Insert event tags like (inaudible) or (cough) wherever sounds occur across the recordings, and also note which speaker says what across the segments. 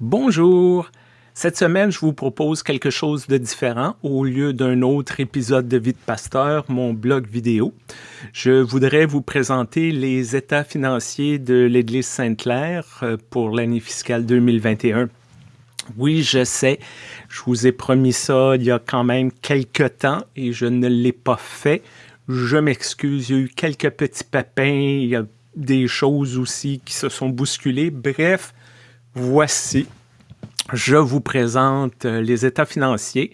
Speaker 1: Bonjour! Cette semaine, je vous propose quelque chose de différent. Au lieu d'un autre épisode de Vie Pasteur, mon blog vidéo, je voudrais vous présenter les états financiers de l'Église Sainte-Claire euh, pour l'année fiscale 2021. Oui, je sais, je vous ai promis ça il y a quand même quelques temps et je ne l'ai pas fait. Je m'excuse, il y a eu quelques petits pépins, il y a des choses aussi qui se sont bousculées. Bref, voici je vous présente euh, les états financiers.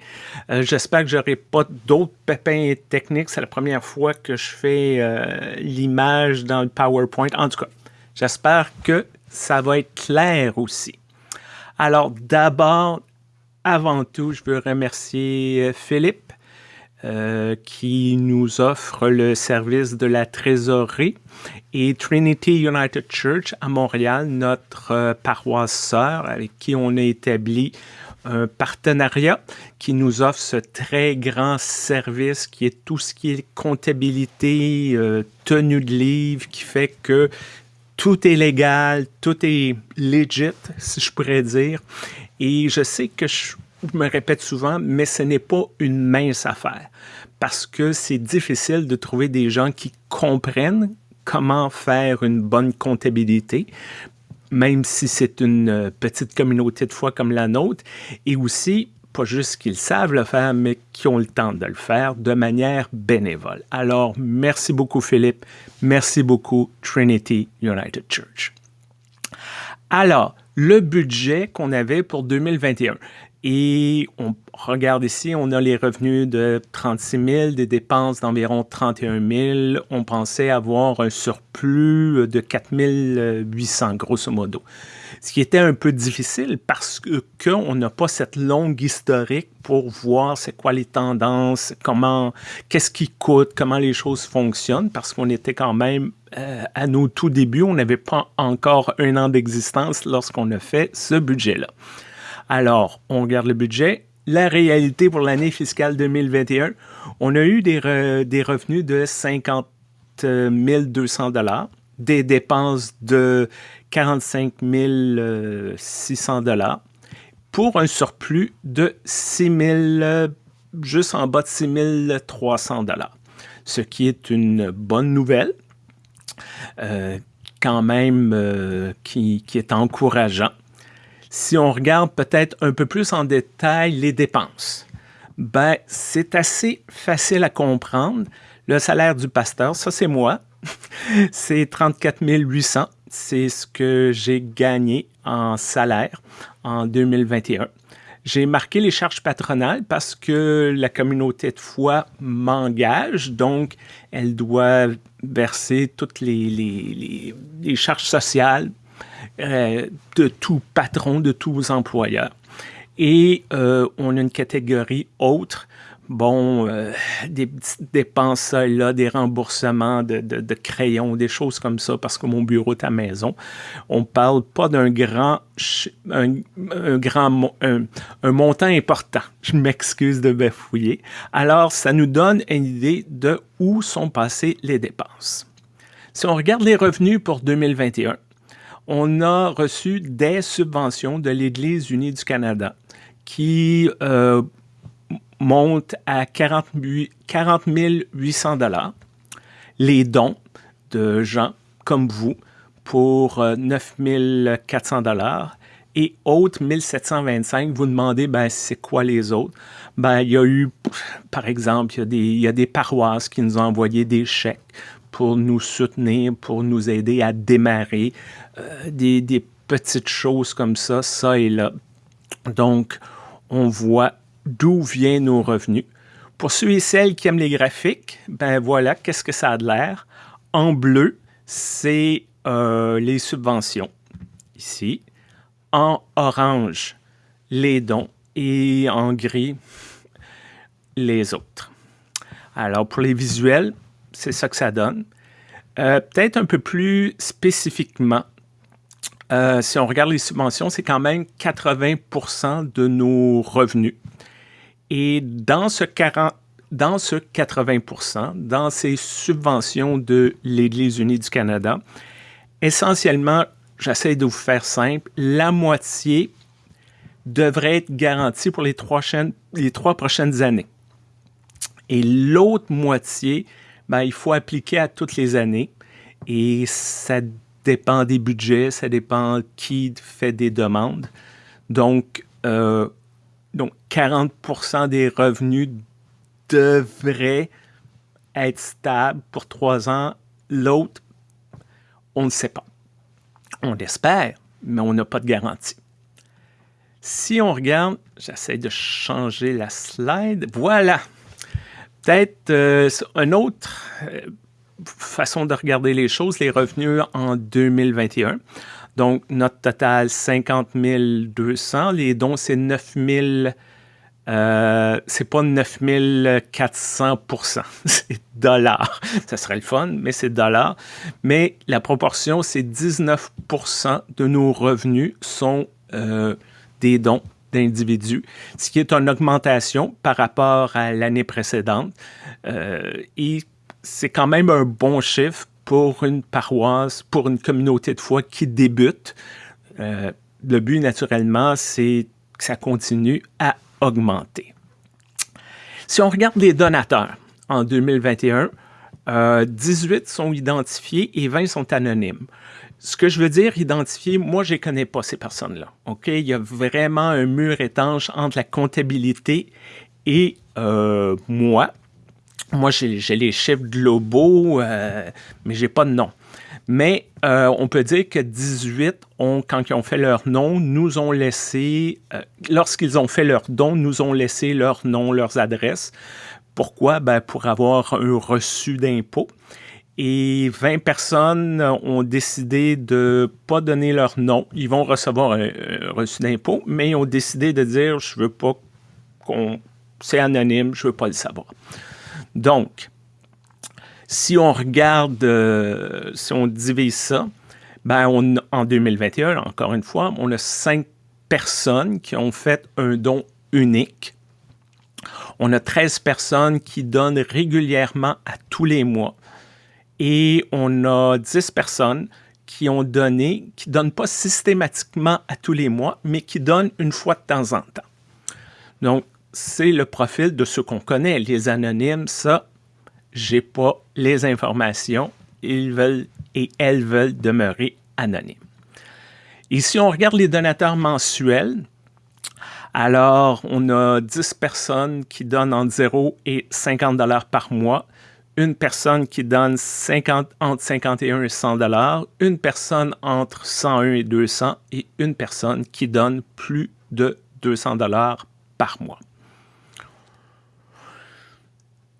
Speaker 1: Euh, j'espère que j'aurai pas d'autres pépins techniques. C'est la première fois que je fais euh, l'image dans le PowerPoint. En tout cas, j'espère que ça va être clair aussi. Alors d'abord, avant tout, je veux remercier Philippe qui nous offre le service de la trésorerie et Trinity United Church à Montréal, notre euh, paroisse sœur avec qui on a établi un partenariat qui nous offre ce très grand service qui est tout ce qui est comptabilité, euh, tenue de livre, qui fait que tout est légal, tout est legit, si je pourrais dire. Et je sais que je me répète souvent, mais ce n'est pas une mince affaire parce que c'est difficile de trouver des gens qui comprennent comment faire une bonne comptabilité, même si c'est une euh, petite communauté de foi comme la nôtre, et aussi pas juste qu'ils savent le faire, mais qui ont le temps de le faire de manière bénévole. Alors, merci beaucoup Philippe, merci beaucoup Trinity United Church. Alors, le budget qu'on avait pour 2021. Et on regarde ici, on a les revenus de 36 000, des dépenses d'environ 31 000. On pensait avoir un surplus de 4 800, grosso modo. Ce qui était un peu difficile parce qu'on n'a pas cette longue historique pour voir c'est quoi les tendances, comment, qu'est-ce qui coûte, comment les choses fonctionnent, parce qu'on était quand même euh, à nos tout débuts, on n'avait pas encore un an d'existence lorsqu'on a fait ce budget-là. Alors, on regarde le budget. La réalité pour l'année fiscale 2021, on a eu des, revenus de 50 200 dollars, des dépenses de 45 600 dollars, pour un surplus de 6 000, juste en bas de 6 300 dollars, ce qui est une bonne nouvelle. Euh, quand même euh, qui, qui, est encourageant si on regarde peut-être un peu plus en détail les dépenses, ben, c'est assez facile à comprendre. Le salaire du pasteur, ça c'est moi, (laughs) c'est 34 800. C'est ce que j'ai gagné en salaire en 2021. J'ai marqué les charges patronales parce que la communauté de foi m'engage, donc elle doit verser toutes les, les, les charges sociales euh, de tout patron, de tous employeurs. Et euh, on a une catégorie autre, bon, euh, des petites dépenses là, des remboursements de, crayons, des choses comme ça, parce que mon bureau est à maison. On parle pas d'un grand, un, grand, un, montant important. Je m'excuse de bafouiller. Alors, ça nous donne une idée de où sont passées les dépenses. Si on regarde les revenus pour 2021, on a reçu des subventions de l'Église unie du Canada qui euh, montent à 40, 800 dollars. Les dons de gens comme vous pour 9 euh, 400 dollars et autres 1725, vous demandez, ben, c'est quoi les autres? Ben, il y a eu, par exemple, il y, a des, il y a des paroisses qui nous ont envoyé des chèques pour nous soutenir, pour nous aider à démarrer. Euh, des, petites choses comme ça, ça et là. Donc, on voit d'où viennent nos revenus. Pour ceux et celles qui aiment les graphiques, ben voilà, qu'est-ce que ça a de l'air? En bleu, c'est euh, les subventions, ici. En orange, les dons. Et en gris, les autres. Alors, pour les visuels, c'est ça que ça donne. Euh, peut-être un peu plus spécifiquement, euh, si on regarde les subventions, c'est quand même 80 de nos revenus. Et dans ce, 40, dans ce 80% dans ces subventions de l'Église unie du Canada, essentiellement, j'essaie de vous faire simple, la moitié devrait être garantie pour les trois, les trois prochaines années. Et l'autre moitié, ben, il faut appliquer à toutes les années. Et ça dépend des budgets, ça dépend qui fait des demandes. Donc, euh, donc 40% des revenus devraient être stables pour trois ans. L'autre, on ne sait pas. On l'espère, mais on n'a pas de garantie. Si on regarde, j'essaie de changer la slide. Voilà. Peut-être euh, une autre euh, façon de regarder les choses, les revenus en 2021. Donc, notre total, 50 200. Les dons, c'est 9 000... Euh, c'est pas 9400 (laughs) c'est dollars. Ça serait le fun, mais c'est dollars. Mais la proportion, c'est 19% de nos revenus sont euh, des dons d'individus, ce qui est une augmentation par rapport à l'année précédente. Euh, et c'est quand même un bon chiffre pour une paroisse, pour une communauté de foi qui débute. Euh, le but, naturellement, c'est que ça continue à augmenter. Si on regarde les donateurs en 2021, 18 euh, sont identifiés et 20 sont anonymes. Ce que je veux dire, identifier, moi, je ne connais pas ces personnes-là. Il y a vraiment un mur étanche entre la comptabilité et euh, moi. Moi, j'ai les chiffres globaux, euh, mais je n'ai pas de nom. Mais euh, on peut dire que 18, ont, quand ils ont fait leur nom, nous ont laissé, euh, lorsqu'ils ont fait leur don, nous ont laissé leur nom, leurs adresses. Pourquoi? Ben, pour avoir un reçu d'impôt. Et 20 personnes ont décidé de pas donner leur nom. Ils vont recevoir un, reçu d'impôt, mais ils ont décidé de dire, je veux pas qu'on... C'est anonyme, je veux pas le savoir. Donc, si on regarde, euh, si on divise ça, ben en 2021, encore une fois, on a cinq personnes qui ont fait un don unique. On a 13 personnes qui donnent régulièrement à tous les mois. Et on a 10 personnes qui ont donné, qui ne donnent pas systématiquement à tous les mois, mais qui donnent une fois de temps en temps. Donc, c'est le profil de ceux qu'on connaît. Les anonymes, ça, j'ai pas les informations. Ils veulent et elles veulent demeurer anonymes. Si on regarde les donateurs mensuels, alors on a 10 personnes qui donnent entre 0 et 50 dollars par mois, une personne qui donne 50, entre 51 et 100 dollars, une personne entre 101 et 200 et une personne qui donne plus de 200 dollars par mois.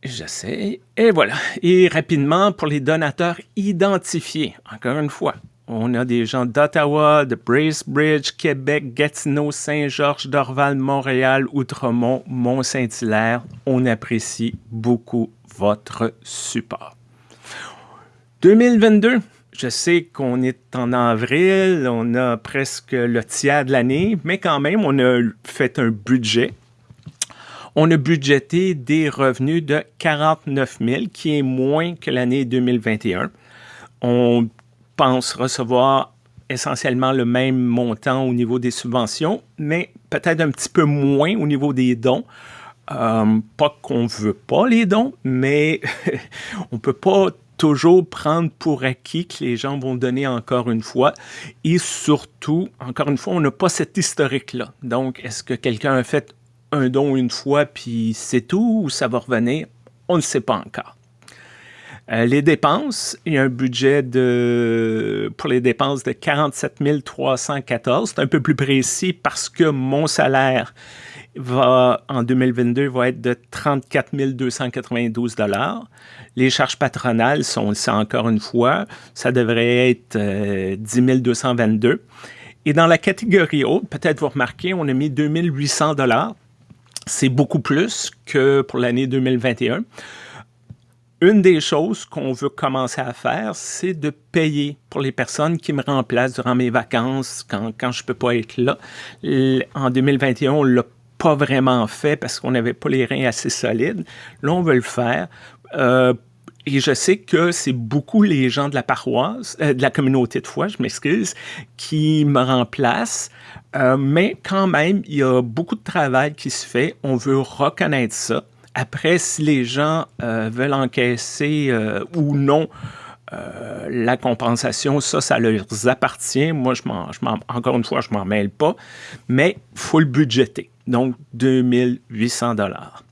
Speaker 1: J'essaie. Et voilà. Et rapidement, pour les donateurs identifiés, encore une fois, on a des gens d'Ottawa, de Bracebridge, Québec, Gatineau, Saint-Georges, Dorval, Montréal, Outremont, Mont-Saint-Hilaire. On apprécie beaucoup votre support. 2022, je sais qu'on est en avril, on a presque le tiers de l'année, mais quand même, on a fait un budget on a budgété des revenus de 49 000, qui est moins que l'année 2021. On pense recevoir essentiellement le même montant au niveau des subventions, mais peut-être un petit peu moins au niveau des dons. Euh, pas qu'on ne veut pas les dons, mais (laughs) on ne peut pas toujours prendre pour acquis que les gens vont donner encore une fois. Et surtout, encore une fois, on n'a pas cet historique-là. Donc, est-ce que quelqu'un a fait un don une fois, puis c'est tout, ou ça va revenir? On ne sait pas encore. Euh, les dépenses, il y a un budget de, pour les dépenses de 47 314. C'est un peu plus précis parce que mon salaire va, en 2022 va être de 34 292 Les charges patronales sont, c'est encore une fois, ça devrait être euh, 10 222 Et dans la catégorie haute, peut-être vous remarquez, on a mis 2800 c'est beaucoup plus que pour l'année 2021. Une des choses qu'on veut commencer à faire, c'est de payer pour les personnes qui me remplacent durant mes vacances quand, quand je ne peux pas être là. En 2021, on ne l'a pas vraiment fait parce qu'on n'avait pas les reins assez solides. Là, on veut le faire. Euh, et je sais que c'est beaucoup les gens de la paroisse, euh, de la communauté de foi, je m'excuse, qui me remplacent. Euh, mais quand même, il y a beaucoup de travail qui se fait. On veut reconnaître ça. Après, si les gens euh, veulent encaisser ou non la compensation, ça, ça leur appartient. Moi, je encore une fois, je m'en mêle pas. Mais il faut le budgéter. Donc, 2800 dollars.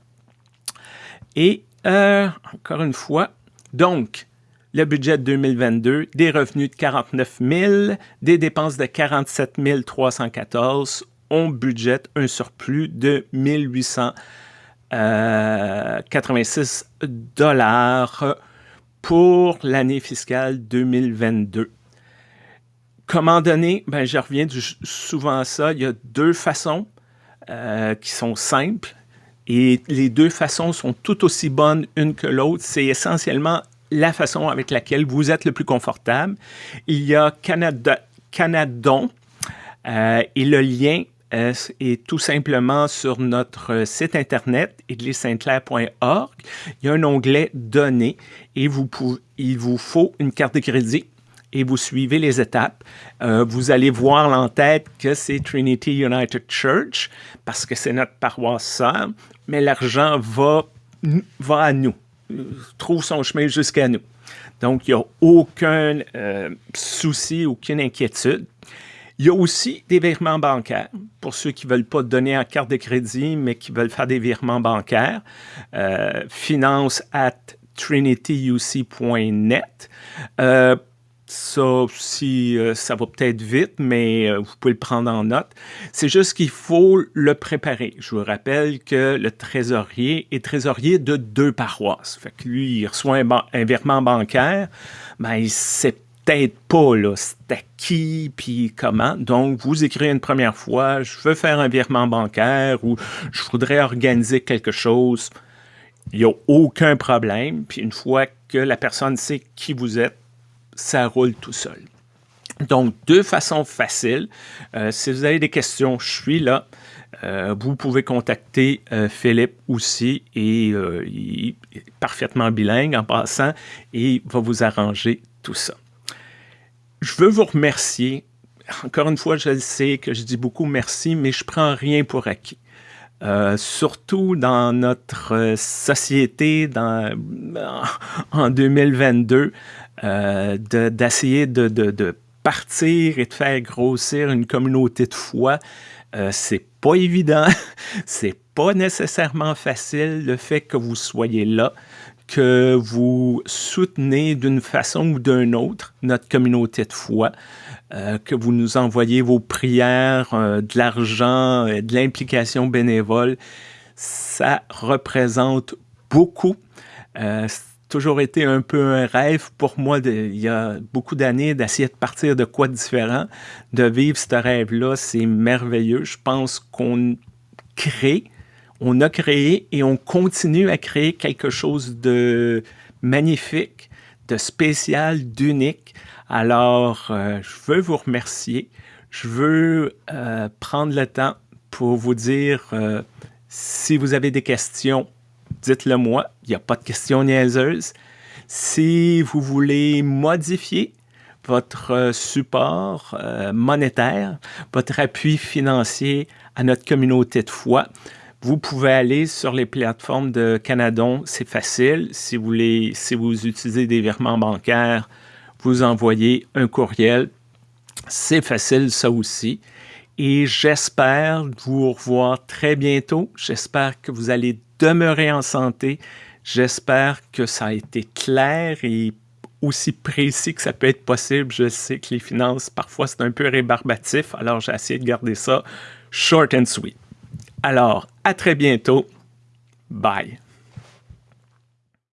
Speaker 1: Et encore une fois, donc, le budget de 2022, des revenus de 49 000, des dépenses de 47 314, on budgète un surplus de 1886 euh, dollars pour l'année fiscale 2022. Comment donner? Ben, je reviens souvent à ça. Il y a deux façons euh, qui sont simples et les deux façons sont tout aussi bonnes une que l'autre. C'est essentiellement la façon avec laquelle vous êtes le plus confortable. Il y a Canada, Canadon euh, et le lien euh, est tout simplement sur notre site internet église-sainte-claire.org. Il y a un onglet Données et il vous faut une carte de crédit et vous suivez les étapes. Euh, vous allez voir l'entête que c'est Trinity United Church parce que c'est notre paroisse sœur mais l'argent va, va à nous, trouve son chemin jusqu'à nous. Donc, il n'y a aucun euh, souci, aucune inquiétude. Il y a aussi des virements bancaires pour ceux qui ne veulent pas donner en carte de crédit, mais qui veulent faire des virements bancaires. Euh, finance at trinityuc.net. Euh, ça aussi, euh, ça va peut-être vite, mais euh, vous pouvez le prendre en note. C'est juste qu'il faut le préparer. Je vous rappelle que le trésorier est trésorier de deux paroisses. Fait lui, il reçoit un, virement bancaire, mais il sait peut-être pas là, c'est à qui puis comment. Donc, vous écrivez une première fois, je veux faire un virement bancaire ou je voudrais organiser quelque chose. Il n'y a aucun problème. Puis une fois que la personne sait qui vous êtes, ça roule tout seul. Donc, deux façons faciles. Euh, si vous avez des questions, je suis là. Euh, vous pouvez contacter euh, Philippe aussi et il est parfaitement bilingue en passant et il va vous arranger tout ça. Je veux vous remercier. Encore une fois, je sais que je dis beaucoup merci, mais je prends rien pour acquis. Surtout dans notre société dans, en 2022, euh, d'essayer de, de, partir et de faire grossir une communauté de foi, euh, c'est pas évident, (laughs) c'est pas nécessairement facile le fait que vous soyez là, que vous soutenez d'une façon ou d'une autre notre communauté de foi, euh, que vous nous envoyez vos prières, de l'argent, de l'implication bénévole, ça représente beaucoup toujours été un peu un rêve pour moi, il y a beaucoup d'années, d'essayer de partir de quoi de différent, de vivre ce rêve-là. C'est merveilleux. Je pense qu'on crée, on a créé et on continue à créer quelque chose de magnifique, de spécial, d'unique. Alors, euh, je veux vous remercier. Je veux euh, prendre le temps pour vous dire euh, si vous avez des questions, dites-le moi. Il n'y a pas de questions niaiseuses. Si vous voulez modifier votre support monétaire, votre appui financier à notre communauté de foi, vous pouvez aller sur les plateformes de Canadon, c'est facile. Si vous, voulez, si vous utilisez des virements bancaires, vous envoyez un courriel. C'est facile, ça aussi. Et j'espère vous revoir très bientôt. J'espère que vous allez demeurer en santé. J'espère que ça a été clair et aussi précis que ça peut être possible. Je sais que les finances, parfois, c'est un peu rébarbatif, alors j'ai essayé de garder ça short and sweet. Alors, à très bientôt. Bye.